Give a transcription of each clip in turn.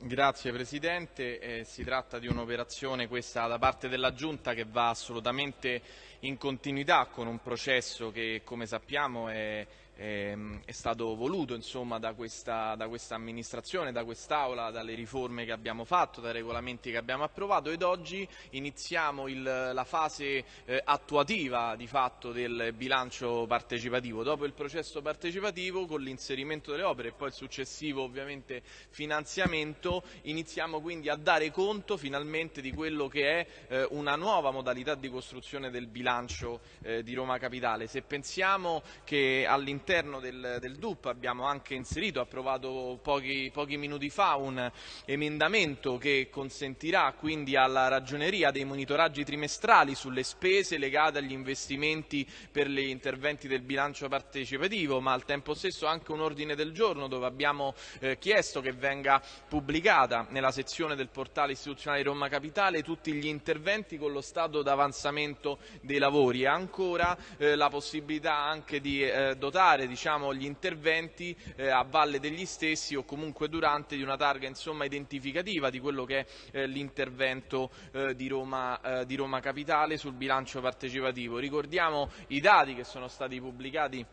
Grazie Presidente, eh, si tratta di un'operazione questa da parte della Giunta che va assolutamente in continuità con un processo che come sappiamo è Ehm, è stato voluto insomma, da, questa, da, questa, amministrazione, da quest'Aula, dalle riforme che abbiamo fatto, dai regolamenti che abbiamo approvato ed oggi iniziamo il, la fase eh, attuativa di fatto del bilancio partecipativo. Dopo il processo partecipativo con l'inserimento delle opere e poi il successivo ovviamente finanziamento iniziamo quindi a dare conto finalmente di quello che è eh, una nuova modalità di costruzione del bilancio eh, di Roma Capitale. Se pensiamo che all'interno all'interno del, del, DUP. Abbiamo anche inserito, approvato pochi, pochi minuti fa, un emendamento che consentirà quindi alla ragioneria dei monitoraggi trimestrali sulle spese legate agli investimenti per gli interventi del bilancio partecipativo, ma al tempo stesso anche un ordine del giorno dove abbiamo eh, chiesto che venga pubblicata nella sezione del portale istituzionale Roma Capitale tutti gli interventi con lo stato d'avanzamento dei lavori e ancora eh, la possibilità anche di eh, dotare fare diciamo, gli interventi eh, a valle degli stessi o comunque durante di una targa insomma, identificativa di quello che è eh, l'intervento eh, di, eh, di Roma Capitale sul bilancio partecipativo. Ricordiamo i dati che sono stati pubblicati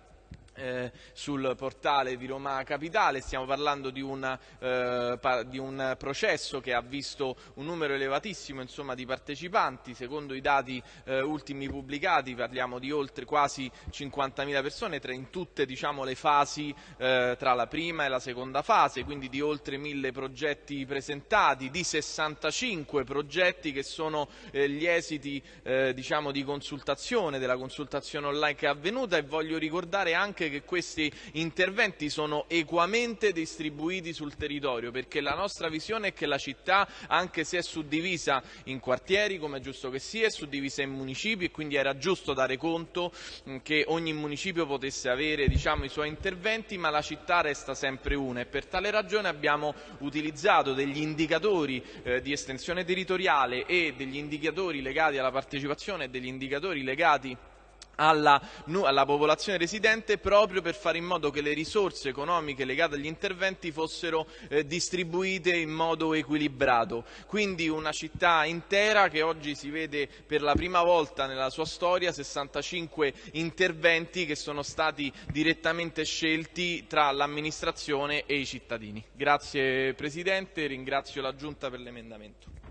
eh, sul portale di Roma Capitale, stiamo parlando di, una, eh, di, un processo che ha visto un numero elevatissimo insomma, di partecipanti, secondo i dati eh, ultimi pubblicati parliamo di oltre quasi 50.000 persone tra in tutte diciamo, le fasi eh, tra la prima e la seconda fase, quindi di oltre 1.000 progetti presentati, di 65 progetti che sono eh, gli esiti eh, diciamo, di consultazione, della consultazione online che è avvenuta. E voglio ricordare anche anche che questi interventi sono equamente distribuiti sul territorio, perché la nostra visione è che la città, anche se è suddivisa in quartieri, come è giusto che sia, è suddivisa in municipi e quindi era giusto dare conto che ogni municipio potesse avere diciamo, i suoi interventi, ma la città resta sempre una. E per tale ragione abbiamo utilizzato degli indicatori eh, di estensione territoriale e degli indicatori legati alla partecipazione e degli indicatori legati alla, alla, popolazione residente proprio per fare in modo che le risorse economiche legate agli interventi fossero eh, distribuite in modo equilibrato. Quindi una città intera che oggi si vede per la prima volta nella sua storia 65 interventi che sono stati direttamente scelti tra l'amministrazione e i cittadini. Grazie Presidente, ringrazio la Giunta per l'emendamento.